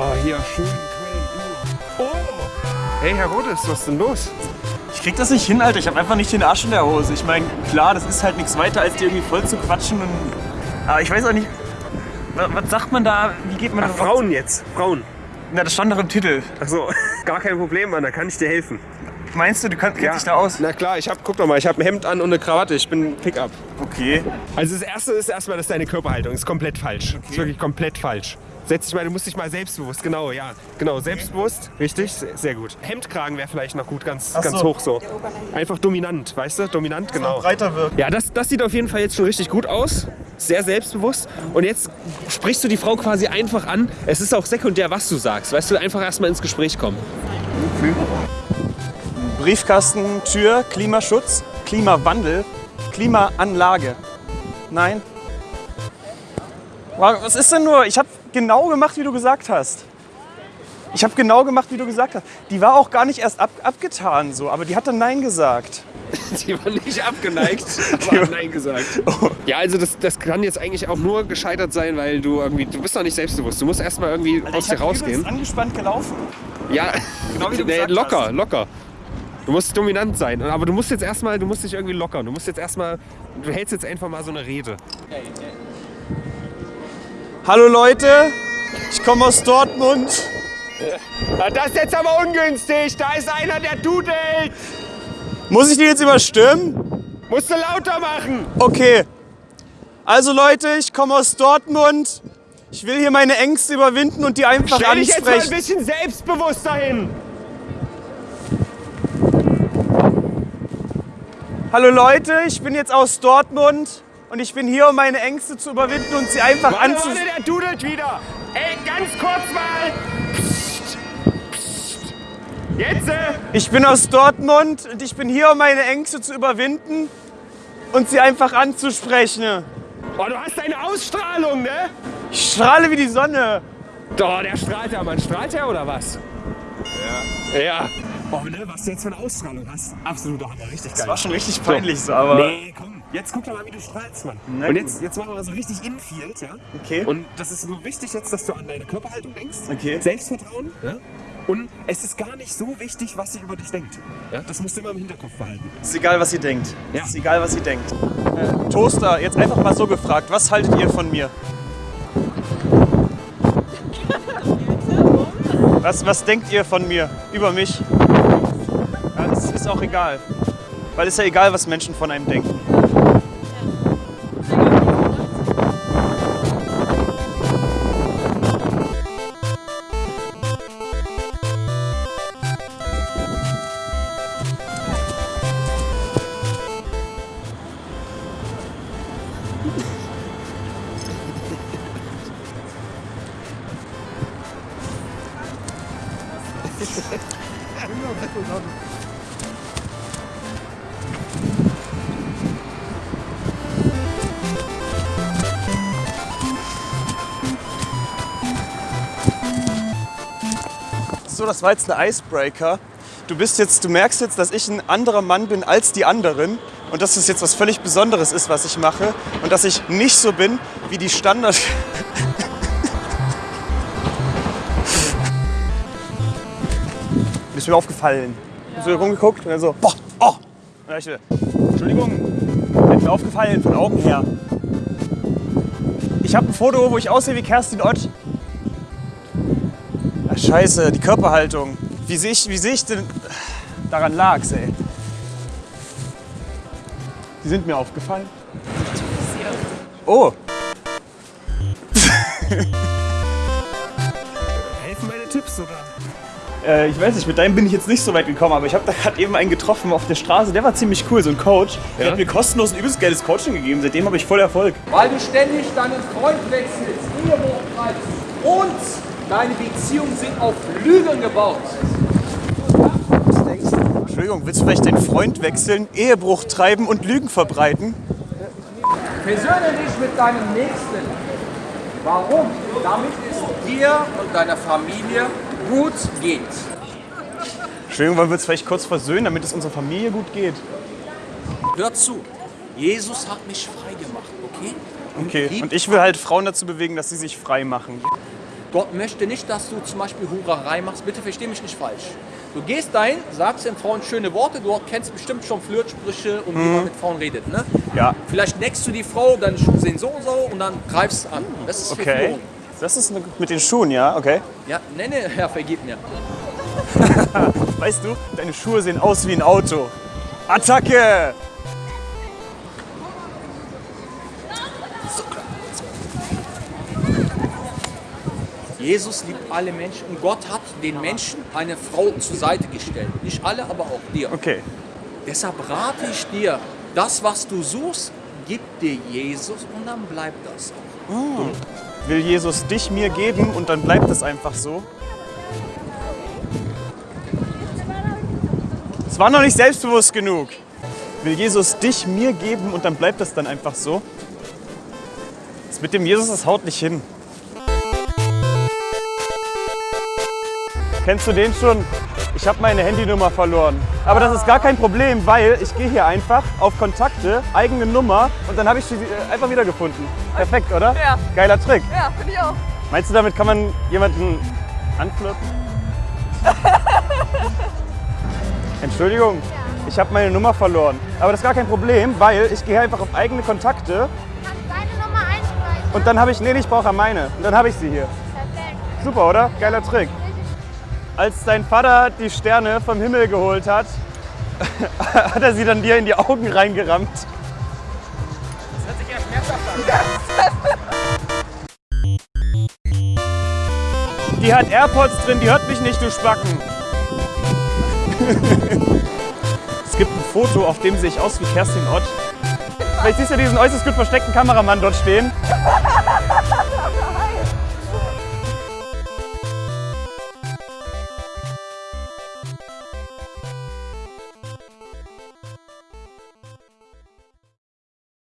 Oh, hier schön Oh! Hey, Herr Rodes, was ist denn los? Ich krieg das nicht hin, Alter. Ich habe einfach nicht den Arsch in der Hose. Ich meine, klar, das ist halt nichts weiter, als dir irgendwie voll zu quatschen. Und, aber ich weiß auch nicht, was, sagt man da? Wie geht man Ach, da Frauen jetzt. Frauen. Na, das stand doch im Titel. Ach so, gar kein Problem, Mann. Da kann ich dir helfen. Meinst du, du kannst, kennst dich da aus? Na klar, ich hab, guck doch mal, ich habe ein Hemd an und eine Krawatte. Ich bin Pickup. Okay. Also das erste ist erstmal, dass deine Körperhaltung ist komplett falsch. Ist wirklich komplett falsch. Setz dich mal, du musst dich mal selbstbewusst, genau, ja. Genau, selbstbewusst, richtig, sehr, gut. Hemdkragen wäre vielleicht noch gut, ganz, Ach ganz so. hoch so. Einfach dominant, weißt du? Dominant, genau. Breiter wirkt. Ja, das, das sieht auf jeden Fall jetzt schon richtig gut aus. Sehr selbstbewusst. Und jetzt sprichst du die Frau quasi einfach an. Es ist auch sekundär, was du sagst. Weißt du, einfach erstmal ins Gespräch kommen. Briefkasten, Tür, Klimaschutz, Klimawandel, Klimaanlage. Nein. Wa- Was ist denn nur? Ich habe genau gemacht, wie du gesagt hast. Ich habe genau gemacht, wie du gesagt hast. Die war auch gar nicht erst ab, abgetan so, aber die hat dann Nein gesagt. Die war nicht abgeneigt, aber hat Nein gesagt. Ja, also das, das kann jetzt eigentlich auch nur gescheitert sein, weil du irgendwie, du bist noch nicht selbstbewusst. Du musst erstmal irgendwie aus dir rausgehen. übelst angespannt gelaufen. Ja, Genau wie du nee, locker, hast. locker. Du musst dominant sein, aber du musst jetzt erstmal, du musst dich irgendwie lockern. Du musst jetzt erstmal, du hältst jetzt einfach mal so eine Rede. Hallo Leute, ich komme aus Dortmund. Das ist jetzt aber ungünstig. Da ist einer, der dudelt. Muss ich die jetzt überstimmen? Musst du lauter machen. Okay. Also Leute, ich komme aus Dortmund. Ich will hier meine Ängste überwinden und die einfach Stell dich jetzt mal ein ansprechen. bisschen selbstbewusster hin. Hallo Leute, ich bin jetzt aus Dortmund und ich bin hier, um meine Ängste zu überwinden und sie einfach anzu... warte, der dudelt wieder. Ey, ganz kurz mal. Psst, psst. Jetzt. äh, Ich bin aus Dortmund und ich bin hier, um meine Ängste zu überwinden und sie einfach anzusprechen. Oh, du hast eine Ausstrahlung, ne? Ich strahle wie die Sonne. Doch, der strahlt ja, Mann. Strahlt er oder was? Ja. Ja. Oh, ne, was du jetzt für eine Ausstrahlung hast. Absoluter Hammer, richtig geil. War schon richtig peinlich so, aber... Nee, komm. Jetzt guck doch mal, wie du strahlst, Mann. Na Und jetzt, jetzt machen wir mal so richtig Infield, ja? Okay. Und das ist nur wichtig jetzt, dass du an deine Körperhaltung denkst. Okay. Selbstvertrauen. Ja? Und es ist gar nicht so wichtig, was sie über dich denkt. Ja? Das musst du immer im Hinterkopf behalten. Ist egal, was ihr denkt. Ja. Ist egal, was ihr denkt. Äh, Toaster, jetzt einfach mal so gefragt. Was haltet ihr von mir? Was, was denkt ihr von mir? Über mich? Ja, das ist auch egal. Weil es ist ja egal, was Menschen von einem denken. So, das war jetzt ein Icebreaker. Du bist jetzt, du merkst jetzt, dass ich ein anderer Mann bin als die anderen und dass es jetzt was völlig Besonderes ist, was ich mache und dass ich nicht so bin wie die Standard. ist mir aufgefallen. Hab so rumgeguckt und dann so, boah, oh. Und dann ich, Entschuldigung, ist mir aufgefallen von Augen her. Ich habe ein Foto, wo ich aussehe wie Kerstin Ott. Ach, scheiße, die Körperhaltung. Wie sehe ich, wie sehe ich denn... Daran lag's, ey. Die sind mir aufgefallen. Oh, Helfen meine Tipps, oder? Äh, ich weiß nicht, mit deinem bin ich jetzt nicht so weit gekommen, aber ich habe da gerade eben einen getroffen auf der Straße. Der war ziemlich cool, so ein Coach. Der Ja? hat mir kostenlos ein übelst geiles Coaching gegeben. Seitdem habe ich voll Erfolg. Weil du ständig deinen Freund wechselst, Ehebruch treibst und deine Beziehungen sind auf Lügen gebaut. Entschuldigung, willst du vielleicht deinen Freund wechseln, Ehebruch treiben und Lügen verbreiten? Versöhne dich mit deinem Nächsten. Warum? Damit es dir und deiner Familie gut geht. Entschuldigung, wollen wir uns vielleicht kurz versöhnen, damit es unserer Familie gut geht? Hör zu. Jesus hat mich frei gemacht, okay? Okay, Lieb- und ich will halt Frauen dazu bewegen, dass sie sich frei machen. Gott möchte nicht, dass du zum Beispiel Hurerei machst. Bitte versteh mich nicht falsch. Du gehst dahin, sagst den Frauen schöne Worte, du kennst bestimmt schon Flirtsprüche und wie man mit Frauen redet. Ne? Ja. Vielleicht neckst du die Frau, deine Schuhe sehen so und so und dann greifst du an. Das ist Okay. Verführung. Das ist eine, mit den Schuhen, ja, okay. Ja, nenne, Herr, vergib mir. Weißt du, deine Schuhe sehen aus wie ein Auto. Attacke! Jesus liebt alle Menschen und Gott hat den Menschen eine Frau zur Seite gestellt. Nicht alle, aber auch dir. Okay. Deshalb rate ich dir, das, was du suchst, gib dir Jesus und dann bleibt das auch. Will Jesus dich mir geben und dann bleibt es einfach so? Es war noch nicht selbstbewusst genug. Will Jesus dich mir geben und dann bleibt es dann einfach so? Das mit dem Jesus, das haut nicht hin. Kennst du den schon? Ich habe meine Handynummer verloren. Aber das ist gar kein Problem, weil ich gehe hier einfach auf Kontakte, eigene Nummer und dann habe ich sie äh, einfach wiedergefunden. Perfekt, oder? Ja. Geiler Trick. Ja, finde ich auch. Meinst du, damit kann man jemanden anflirten? Entschuldigung, ich habe meine Nummer verloren. Aber das ist gar kein Problem, weil ich gehe einfach auf eigene Kontakte kannst deine Nummer einspeichern. und dann habe ich, nee, ich brauche meine. Und dann habe ich sie hier. Perfekt. Super, oder? Geiler Trick. Als dein Vater die Sterne vom Himmel geholt hat, hat er sie dann dir in die Augen reingerammt. Die hat AirPods drin, die hört mich nicht, du Spacken. es gibt ein Foto, auf dem sehe ich aus wie Kerstin Ott. Vielleicht siehst du diesen äußerst gut versteckten Kameramann dort stehen.